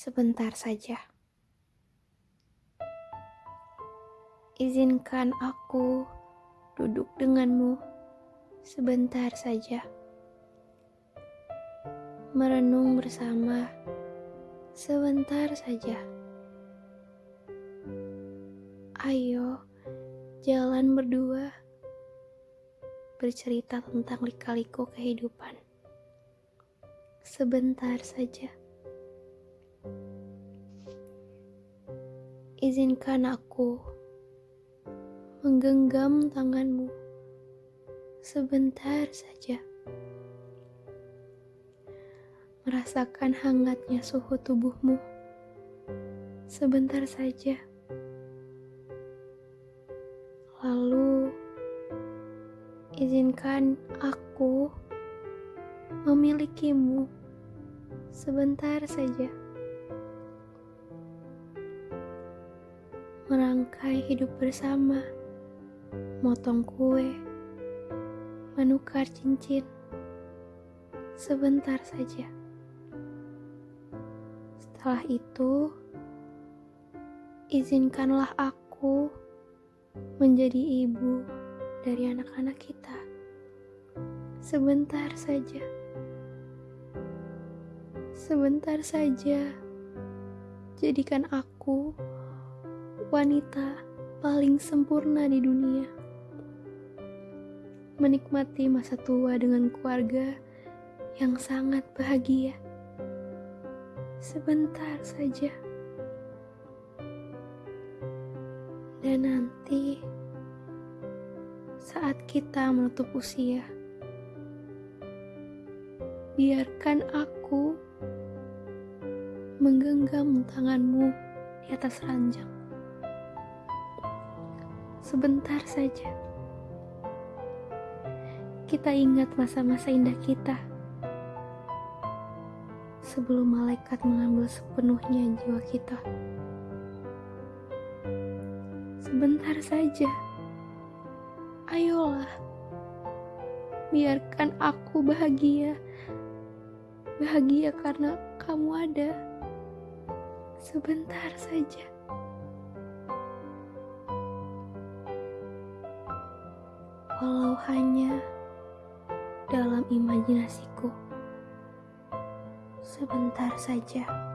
sebentar saja. Izinkan aku duduk denganmu sebentar saja. Merenung bersama sebentar saja. Ayo, jalan berdua bercerita tentang lika-liku kehidupan. Sebentar saja. Izinkan aku menggenggam tanganmu sebentar saja. Merasakan hangatnya suhu tubuhmu sebentar saja. Lalu, izinkan aku memilikimu sebentar saja. Merangkai hidup bersama, motong kue, menukar cincin, sebentar saja. Setelah itu, izinkanlah aku menjadi ibu dari anak-anak kita. Sebentar saja. Sebentar saja. Jadikan aku wanita paling sempurna di dunia. Menikmati masa tua dengan keluarga yang sangat bahagia. Sebentar saja. Dan nanti saat kita menutup usia, biarkan aku menggenggam tanganmu di atas ranjang sebentar saja. Kita ingat masa-masa indah kita sebelum malaikat mengambil sepenuhnya jiwa kita. Sebentar saja, ayolah, biarkan aku bahagia. Bahagia karena kamu ada. Sebentar saja. Walau hanya dalam imajinasiku. Sebentar saja.